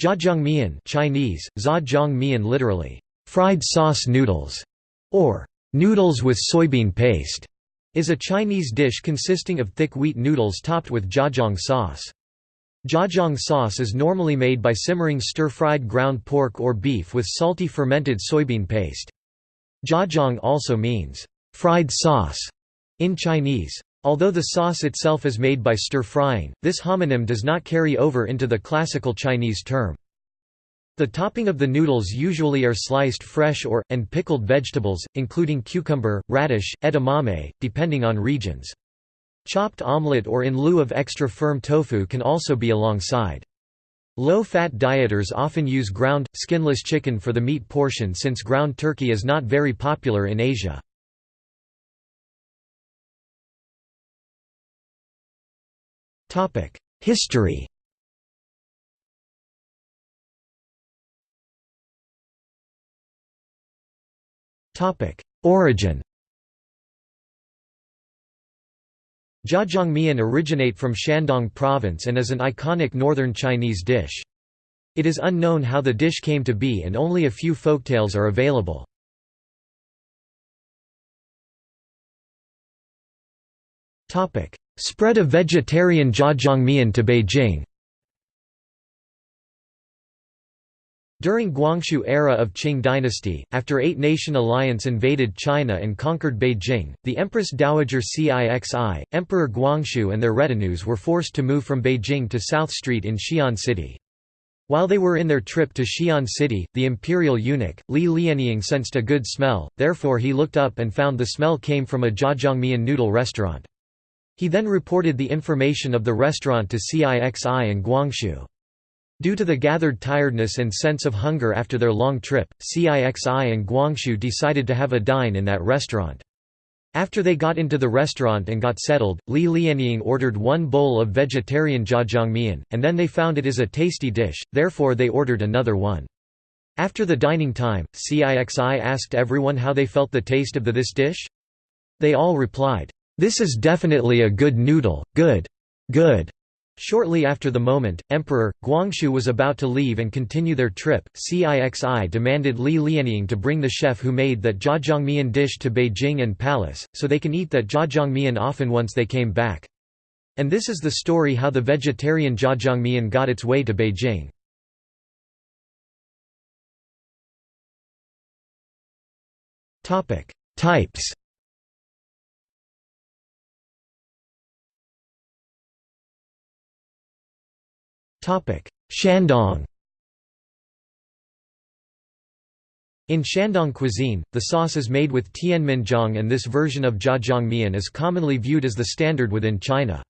Zhajiangmian Chinese, Zha literally, fried sauce noodles, or noodles with soybean paste, is a Chinese dish consisting of thick wheat noodles topped with zhajiang sauce. Zhajiang sauce is normally made by simmering stir-fried ground pork or beef with salty fermented soybean paste. Zhajiang also means, fried sauce, in Chinese. Although the sauce itself is made by stir-frying, this homonym does not carry over into the classical Chinese term. The topping of the noodles usually are sliced fresh or, and pickled vegetables, including cucumber, radish, edamame, depending on regions. Chopped omelette or in lieu of extra firm tofu can also be alongside. Low-fat dieters often use ground, skinless chicken for the meat portion since ground turkey is not very popular in Asia. History. Origin. Zhajiangmian originate from Shandong province and is an iconic northern Chinese dish. It is unknown how the dish came to be and only a few folktales are available. Spread of vegetarian zhajiangmian to Beijing During Guangxu era of Qing dynasty, after Eight-Nation Alliance invaded China and conquered Beijing, the Empress Dowager Cixi, Emperor Guangxu and their retinues were forced to move from Beijing to South Street in Xi'an City. While they were in their trip to Xi'an City, the imperial eunuch, Li Lianying sensed a good smell, therefore he looked up and found the smell came from a zhajiangmian noodle restaurant. He then reported the information of the restaurant to Cixi and Guangxu. Due to the gathered tiredness and sense of hunger after their long trip, Cixi and Guangxu decided to have a dine in that restaurant. After they got into the restaurant and got settled, Li Lianying ordered one bowl of vegetarian zhajiangmian, and then they found it is a tasty dish, therefore they ordered another one. After the dining time, Cixi asked everyone how they felt the taste of the this dish. They all replied, "'This is definitely a good noodle, good. Good. Shortly after the moment, Emperor, Guangxu was about to leave and continue their trip, Cixi demanded Li Lianying to bring the chef who made that zhajiangmian dish to Beijing and Palace, so they can eat that zhajiangmian often once they came back. And this is the story how the vegetarian zhajiangmian got its way to Beijing. Types Shandong In Shandong cuisine, the sauce is made with tianmianjiang and this version of zhajiangmian is commonly viewed as the standard within China.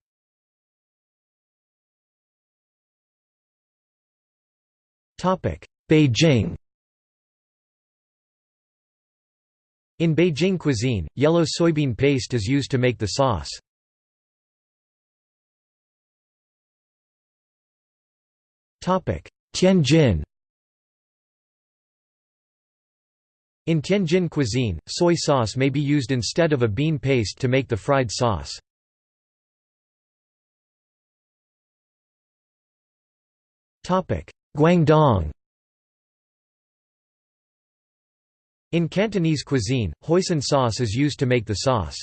Beijing In Beijing cuisine, yellow soybean paste is used to make the sauce. Tianjin In Tianjin cuisine, soy sauce may be used instead of a bean paste to make the fried sauce. Guangdong In Cantonese cuisine, hoisin sauce is used to make the sauce.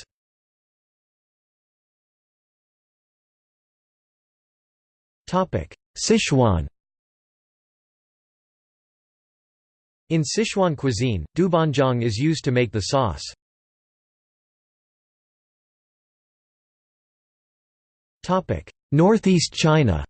Sichuan In Sichuan cuisine, doubanjiang is used to make the sauce. Northeast China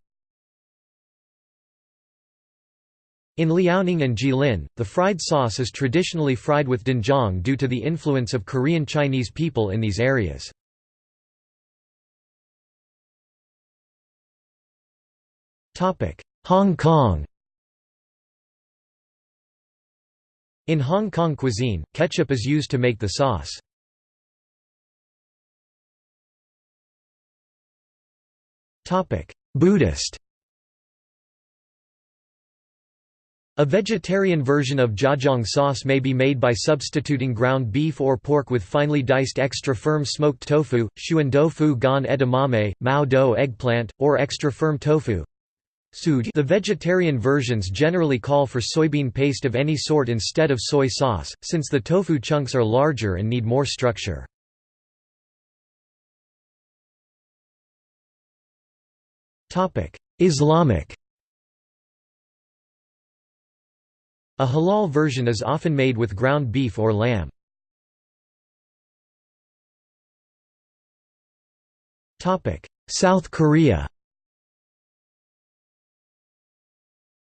In Liaoning and Jilin, the fried sauce is traditionally fried with doenjang due to the influence of Korean Chinese people in these areas. Hong Kong In Hong Kong cuisine, ketchup is used to make the sauce. Buddhist A vegetarian version of zhajiang sauce may be made by substituting ground beef or pork with finely diced extra firm smoked tofu, shuan tofu gan edamame, mao do eggplant, or extra firm tofu, The vegetarian versions generally call for soybean paste of any sort instead of soy sauce, since the tofu chunks are larger and need more structure. Islamic A halal version is often made with ground beef or lamb. South Korea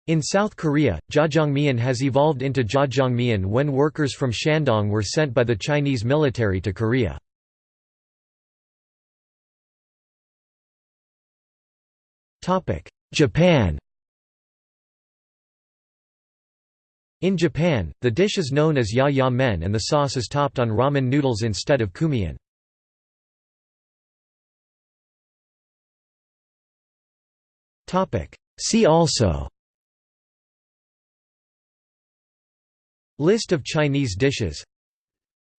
In South Korea, jjajangmyeon has evolved into jjajangmyeon when workers from Shandong were sent by the Chinese military to Korea. Japan In Japan, the dish is known as ya-ya men and the sauce is topped on ramen noodles instead of kumian. See also List of Chinese dishes.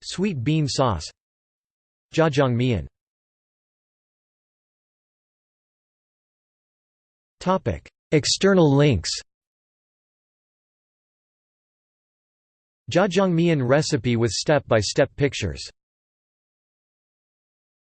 Sweet bean sauce. Jjajangmyeon External links. Jjajangmyeon recipe with step-by-step -step pictures